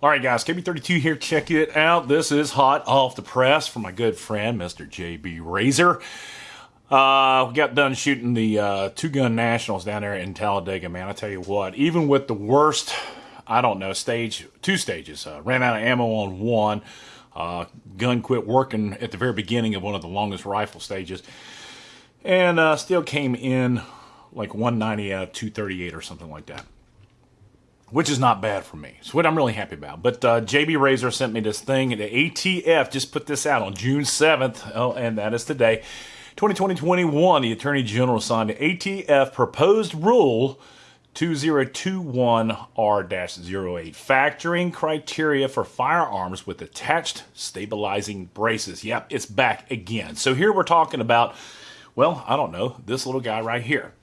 All right, guys, KB32 here. Check it out. This is hot off the press from my good friend, Mr. JB Razor. Uh, we got done shooting the uh, two gun nationals down there in Talladega, man. I tell you what, even with the worst, I don't know, stage, two stages, uh, ran out of ammo on one. Uh, gun quit working at the very beginning of one of the longest rifle stages, and uh, still came in like 190 out of 238 or something like that which is not bad for me. It's what I'm really happy about. But uh, JB Razor sent me this thing. The ATF just put this out on June 7th, oh, and that is today. 2020-21, the Attorney General signed the ATF proposed rule 2021R-08, factoring criteria for firearms with attached stabilizing braces. Yep, it's back again. So here we're talking about, well, I don't know, this little guy right here.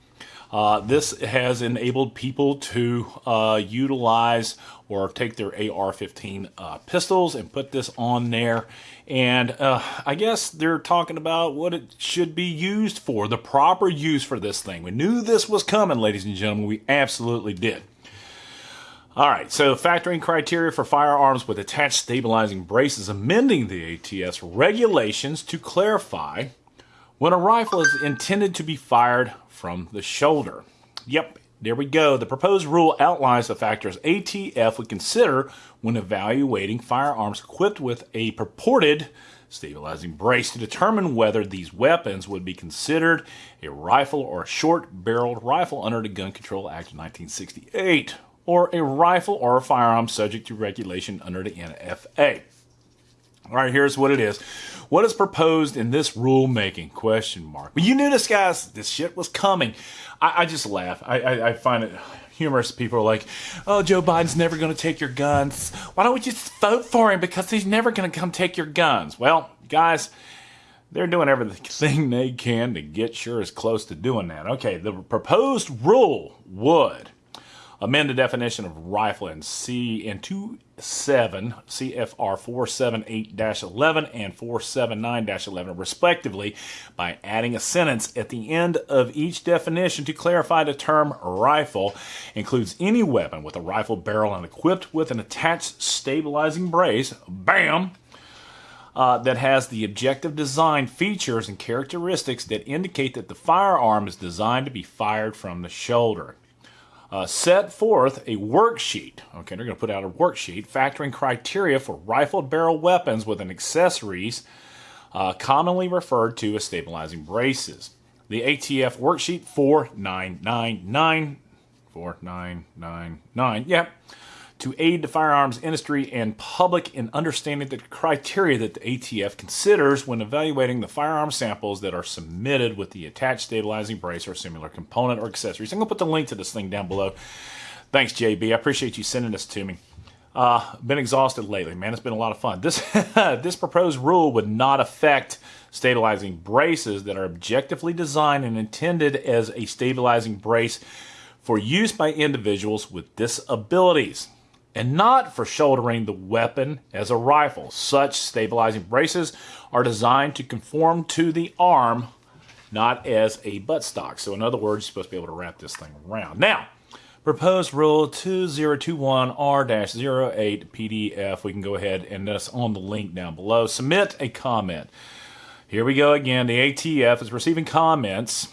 Uh, this has enabled people to uh, utilize or take their AR-15 uh, pistols and put this on there. And uh, I guess they're talking about what it should be used for, the proper use for this thing. We knew this was coming, ladies and gentlemen. We absolutely did. All right, so factoring criteria for firearms with attached stabilizing braces, amending the ATF regulations to clarify when a rifle is intended to be fired from the shoulder. Yep, there we go. The proposed rule outlines the factors ATF would consider when evaluating firearms equipped with a purported stabilizing brace to determine whether these weapons would be considered a rifle or a short-barreled rifle under the Gun Control Act of 1968, or a rifle or a firearm subject to regulation under the NFA. All right, here's what it is. What is proposed in this rulemaking? Question mark. But you knew this, guys. This shit was coming. I, I just laugh. I, I, I, find it humorous. People are like, "Oh, Joe Biden's never going to take your guns. Why don't we just vote for him because he's never going to come take your guns?" Well, guys. They're doing everything they can to get sure as close to doing that. Okay, the proposed rule would amend the definition of rifle in C in 27 CFR 478-11 and 479-11 respectively by adding a sentence at the end of each definition to clarify the term rifle includes any weapon with a rifle barrel and equipped with an attached stabilizing brace bam uh, that has the objective design features and characteristics that indicate that the firearm is designed to be fired from the shoulder uh, set forth a worksheet. Okay, they're going to put out a worksheet factoring criteria for rifled barrel weapons with an accessories uh, commonly referred to as stabilizing braces. The ATF worksheet 4999 4999. Yep. Yeah to aid the firearms industry and public in understanding the criteria that the ATF considers when evaluating the firearm samples that are submitted with the attached stabilizing brace or similar component or accessories. I'm going to put the link to this thing down below. Thanks, JB. I appreciate you sending this to me. Uh, been exhausted lately, man. It's been a lot of fun. This this proposed rule would not affect stabilizing braces that are objectively designed and intended as a stabilizing brace for use by individuals with disabilities and not for shouldering the weapon as a rifle. Such stabilizing braces are designed to conform to the arm, not as a buttstock. So in other words, you're supposed to be able to wrap this thing around. Now, proposed rule 2021R-08 PDF. We can go ahead and that's on the link down below. Submit a comment. Here we go again. The ATF is receiving comments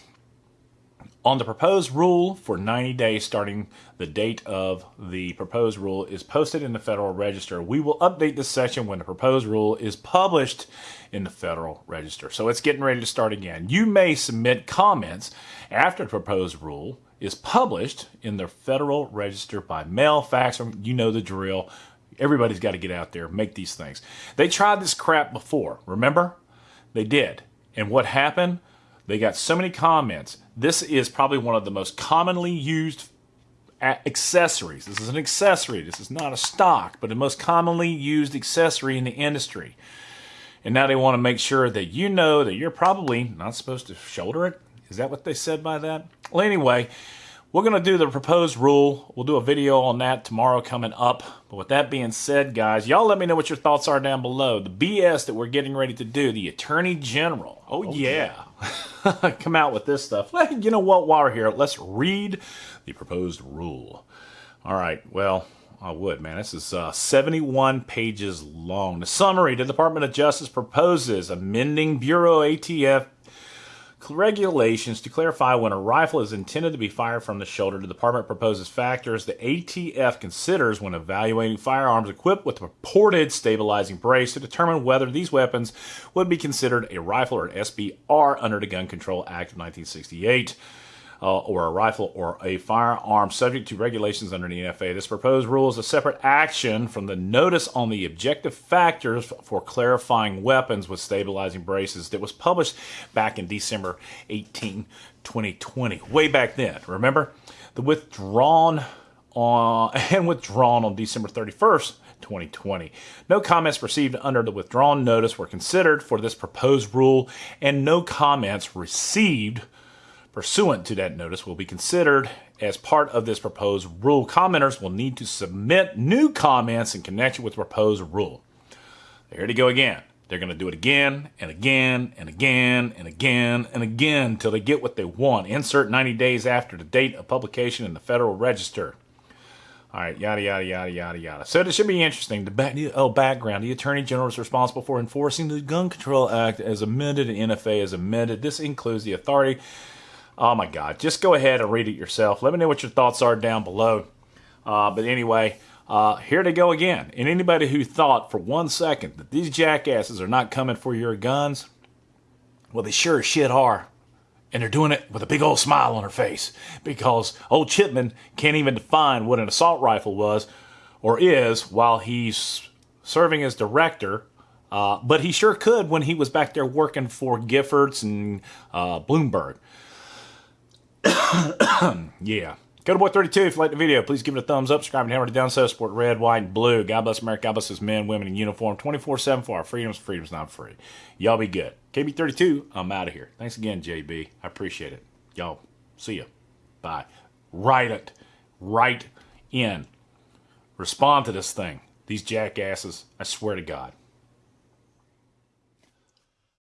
on the proposed rule for 90 days starting the date of the proposed rule is posted in the Federal Register. We will update this section when the proposed rule is published in the Federal Register. So it's getting ready to start again. You may submit comments after the proposed rule is published in the Federal Register by mail, fax, or you know the drill. Everybody's got to get out there, make these things. They tried this crap before, remember? They did. And what happened? They got so many comments. This is probably one of the most commonly used uh, accessories. This is an accessory. This is not a stock, but the most commonly used accessory in the industry. And now they want to make sure that you know that you're probably not supposed to shoulder it. Is that what they said by that? Well, anyway, we're going to do the proposed rule. We'll do a video on that tomorrow coming up. But with that being said, guys, y'all let me know what your thoughts are down below. The BS that we're getting ready to do, the Attorney General. Oh, oh yeah. yeah. Come out with this stuff. You know what? While we're here, let's read the proposed rule. All right. Well, I would, man. This is uh, 71 pages long. The summary the Department of Justice proposes amending Bureau ATF regulations to clarify when a rifle is intended to be fired from the shoulder. The department proposes factors the ATF considers when evaluating firearms equipped with a purported stabilizing brace to determine whether these weapons would be considered a rifle or an SBR under the Gun Control Act of 1968 uh, or a rifle or a firearm subject to regulations under the NFA. This proposed rule is a separate action from the notice on the objective factors for clarifying weapons with stabilizing braces that was published back in December 18, 2020. Way back then, remember? The withdrawn on and withdrawn on December 31st, 2020. No comments received under the withdrawn notice were considered for this proposed rule, and no comments received pursuant to that notice will be considered as part of this proposed rule. Commenters will need to submit new comments in connection with the proposed rule. There to go again. They're going to do it again and again and again and again and again until they get what they want. Insert 90 days after the date of publication in the Federal Register. All right, yada, yada, yada, yada, yada. So this should be interesting. The back, oh, background. The Attorney General is responsible for enforcing the Gun Control Act as amended and NFA as amended. This includes the authority Oh my God. Just go ahead and read it yourself. Let me know what your thoughts are down below. Uh, but anyway, uh, here they go again. And anybody who thought for one second that these jackasses are not coming for your guns, well, they sure as shit are. And they're doing it with a big old smile on her face because old Chipman can't even define what an assault rifle was or is while he's serving as director. Uh, but he sure could when he was back there working for Giffords and uh, Bloomberg. yeah. Go to Boy 32 if you like the video. Please give it a thumbs up. Subscribe and hammer it down so support red, white, and blue. God bless America. God bless us men, women in uniform 24 7 for our freedoms. Freedom's not free. Y'all be good. KB32, I'm out of here. Thanks again, JB. I appreciate it. Y'all, see ya. Bye. Write it. Write in. Respond to this thing. These jackasses, I swear to God.